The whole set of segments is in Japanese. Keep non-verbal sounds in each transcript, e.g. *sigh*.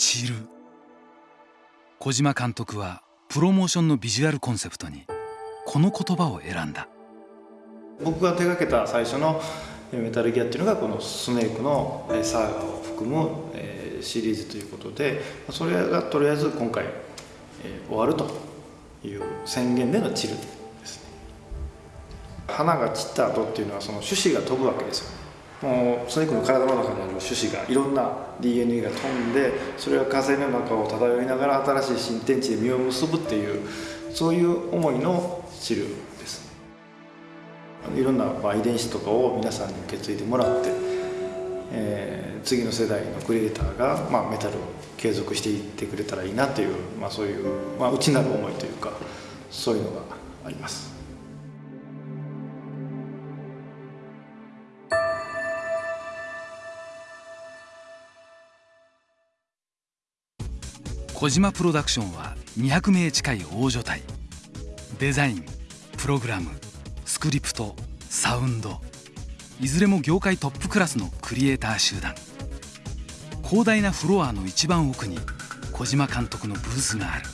散る。小島監督はプロモーションのビジュアルコンセプトにこの言葉を選んだ。僕が手がけた最初のメタルギアっていうのがこのスネークのサーガを含むシリーズということでそれがとりあえず今回終わるという宣言での散るですね。花が散った後っていうのはその種子が飛ぶわけですよ。もうスネークの体の中にある種子がいろんな DNA が飛んでそれが火星の中を漂いながら新しい新天地で実を結ぶっていうそういう思いの散るですいろんな遺伝子とかを皆さんに受け継いでもらって、えー、次の世代のクリエイターが、まあ、メタルを継続していってくれたらいいなという、まあ、そういう、まあ、内なる思いというかそういうのがあります。小島プロダクションは200名近い大所帯デザインプログラムスクリプトサウンド。いずれも業界トップクラスのクリエイター集団。広大なフロアの一番奥に小島監督のブースがある。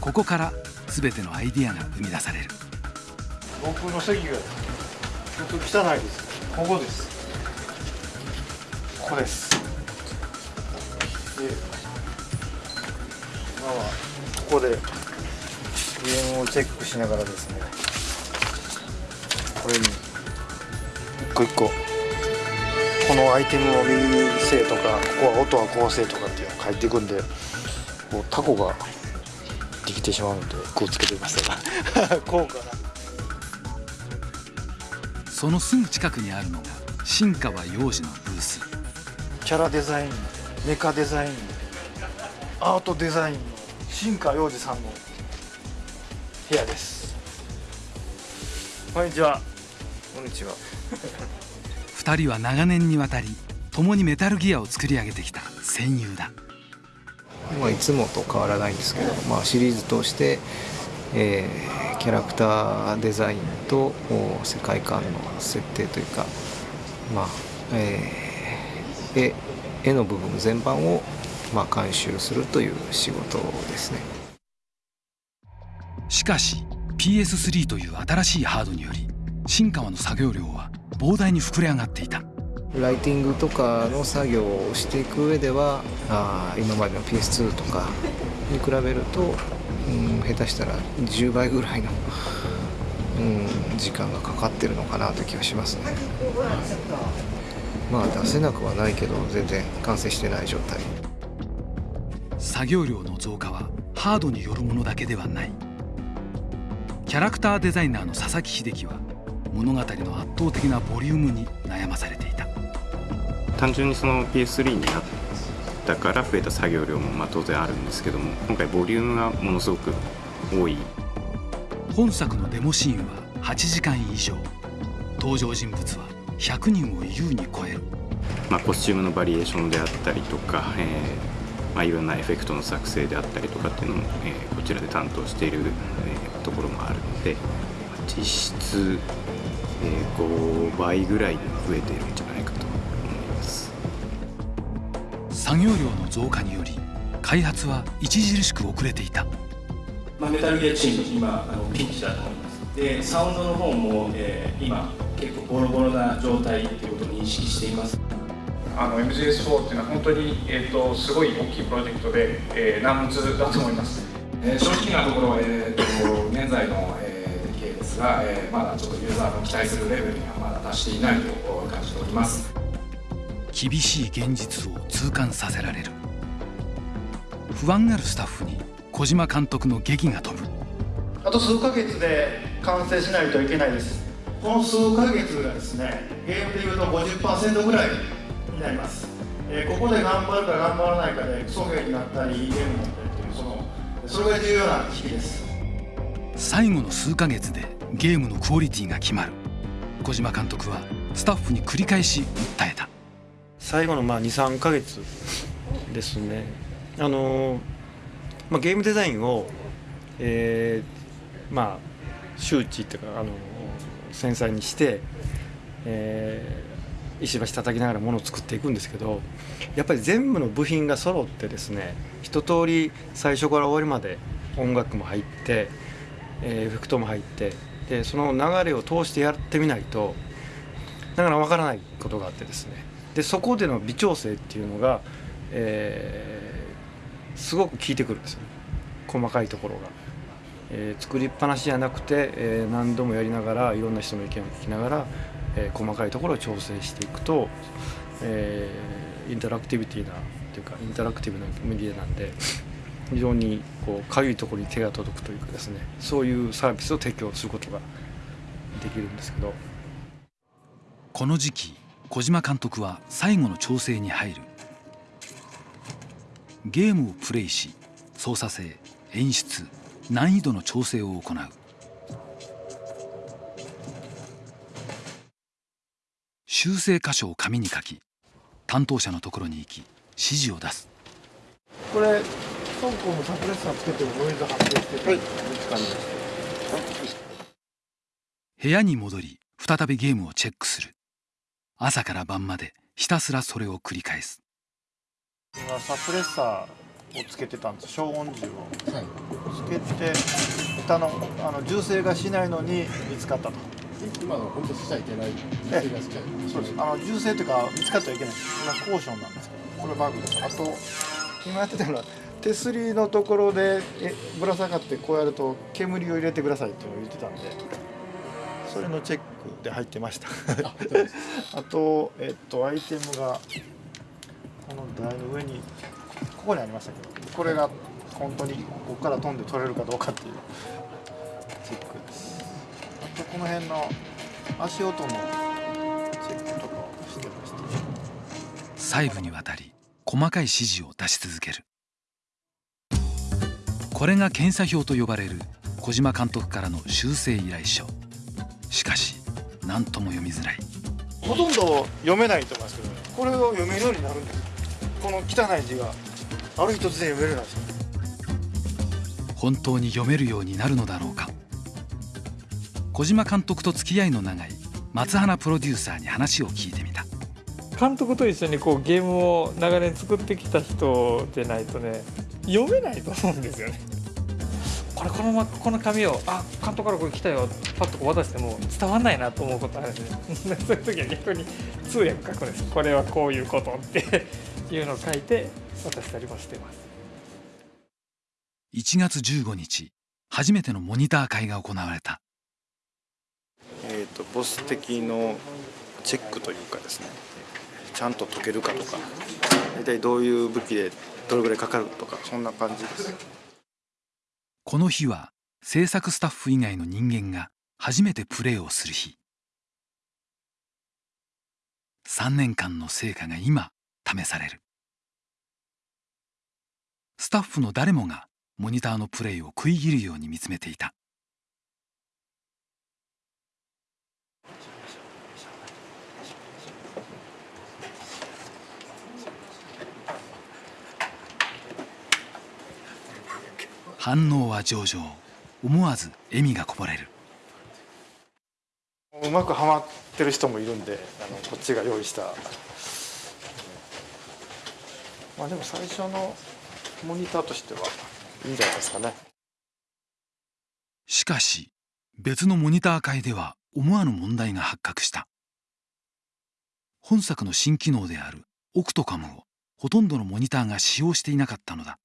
ここから全てのアイディアが生み出される。僕の席がちょっと汚いです。ここです。ここです。で今はここでゲームをチェックしながらですね。これに。一個一個。このアイテムを右にせとかここは音はこうせとかっていうのを書いていくんでこうタコができてしまうのでこうつけてみましたがこうかな。そのすぐ近くにあるのが新川洋二のブース。キャラデザインメカデザインアートデザイン。の新川洋二さんの部屋です。こんにちは。こんにちは。*laughs* 2人は長年にわたり共にメタルギアを作り上げてきた戦友だ。まあ、いつもと変わらないんですけど、まあ、シリーズ通して、えー、キャラクターデザインと世界観の設定というか、まあえー、絵絵の部分全般をまあ、監修するという仕事ですね。しかし PS3 という新しいハードにより新川の作業量は膨大に膨れ上がっていた。ライティングとかの作業をしていく上ではあ今までの PS2 とかに比べると、うん、下手したら10倍ぐらいの、うん、時間がかかってるのかなという気がしますね。まあ出せなくはないけど全然完成してない状態作業量の増加はハードによるものだけではない。キャラクターデザイナーの佐々木秀樹は物語の圧倒的なボリュームに悩まされていた。単純にその PS3 になったから増えた作業量もまあ当然あるんですけども今回ボリュームがものすごく多い。本作のデモシーンは8時間以上。登場人物は100人を優に超える、まあ、コスチュームのバリエーションであったりとか、えーまあ、いろんなエフェクトの作成であったりとかっていうのも、えー、こちらで担当している、えー、ところもあるので実質、えー、5倍ぐらい増えているんじゃないかと思います。作業量の増加により開発は著しく遅れていた、まあ、メタルギアチーム今あのピンチだと思います。でサウンドの方も、えー、今結構ボロボロな状態ということを認識していますあの MGS4 っていうのは本当に、えーと、すごい大きいプロジェクトで、えー、難物だと思います、えー、正直なところ、えーと、現在の、えー、出来ですが、えー、まだちょっとユーザーの期待するレベルにはまだ達していないと感じております。厳しい現実を痛感させられる。不安があるスタッフに小島監督の劇が飛ぶ。あと数ヶ月で完成しないといけないです。この数ヶ月がですねゲームでいうと50%ぐらいになります、えー、ここで頑張るか頑張らないかでクソゲーになったりゲームになったりというそのそれが重要な時期です。最後の数ヶ月でゲームのクオリティが決まる。小島監督はスタッフに繰り返し訴えた。最後のまあ23ヶ月ですね。あのー、まあ、ゲームデザインを、えー、まあ周知っていうか、あのー、繊細にして、えー石橋叩きながらものを作っていくんですけどやっぱり全部の部品が揃ってですね一通り最初から終わりまで音楽も入って、え、エフェクトも入ってでその流れを通してやってみないとなかなかわからないことがあってですねでそこでの微調整っていうのが、えー、すごく効いてくるんですよね細かいところが。えー、作りっぱなしじゃなくて、えー、何度もやりながらいろんな人の意見を聞きながら、えー、細かいところを調整していくと、えー、インタラクティビティなというかインタラクティブなメディアなんで非常にこうかゆいところに手が届くというかですねそういうサービスを提供することができるんですけど。この時期小島監督は最後の調整に入る。ゲームをプレイし操作性演出難易度の調整を行う。修正箇所を紙に書き担当者のところに行き指示を出す。これ倉庫のサプレッサーつけてもノイズ発生してて、はい、部屋に戻り再びゲームをチェックする。朝から晩までひたすらそれを繰り返す。今サプレッサーをつけてたんです消音銃を、はい、つけてたのあの銃声がしないのに見つかったと今の本当しちゃいけない。銃声がしちゃいそうですあの銃声というか見つかってはいけない今コーションなんですけどこれバグですあと今やってたのは手すりのところでえぶら下がってこうやると煙を入れてくださいっていうのを言ってたんでそれのチェックで入ってましたあと、えっと、アイテムがこの台の上にここにありましたけどこれが本当にここから飛んで取れるかどうかっていうチェックこの辺の足音のチェックとかをしてました。細部にわたり細かい指示を出し続ける。これが検査表と呼ばれる小島監督からの修正依頼書。しかし何とも読みづらい。ほとんど読めないと思いますけど、これを読めるようになるんですこの汚い字が。ある日突然読めるらしい本当に読めるようになるのだろうか小島監督と付き合いの長い松花プロデューサーに話を聞いてみた。監督と一緒にこうゲームを長年作ってきた人でないとね読めないと思うんですよね。これこのこの紙をあ監督からこれ来たよパッと渡しても伝わんないなと思うことあるんで *laughs* そういう時は逆に通訳書くんです。これはこういうことって *laughs* いうのを書いて渡したりもしてます。1月15日初めてのモニター会が行われたとボス的のチェックというかですねちゃんと解けるかとか大体どういう武器でどれぐらいかかるとかそんな感じです。この日は制作スタッフ以外の人間が初めてプレーをする日。3年間の成果が今試される。スタッフの誰もがモニターのプレイを食い切るように見つめていた。反応は上々。思わず笑みがこぼれる。うまくはまってる人もいるんであのこっちが用意した。まあでも最初のモニターとしてはいいんじゃないですかね。しかし別のモニター界では思わぬ問題が発覚した。本作の新機能であるオクトカムをほとんどのモニターが使用していなかったのだ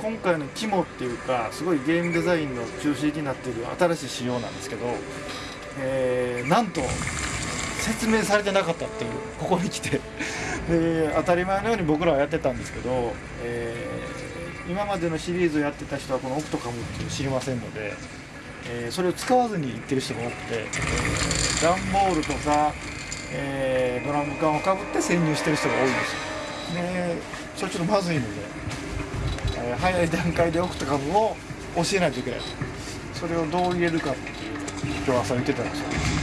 今回の肝っていうかすごいゲームデザインの中心になっている新しい仕様なんですけど、えー、なんと説明されてなかったっていうここに来て。で当たり前のように僕らはやってたんですけど、えー、今までのシリーズをやってた人はこのオクトカムっていうの知りませんので、えー、それを使わずに言ってる人が多くて、えー、段ボールとか、え、ドラム缶をかぶって潜入してる人が多いんですよ。でそれちょっとまずいので、えー、早い段階でオクトカムを教えないといけない。それをどう入れるかっていう今日朝言ってたんですよ。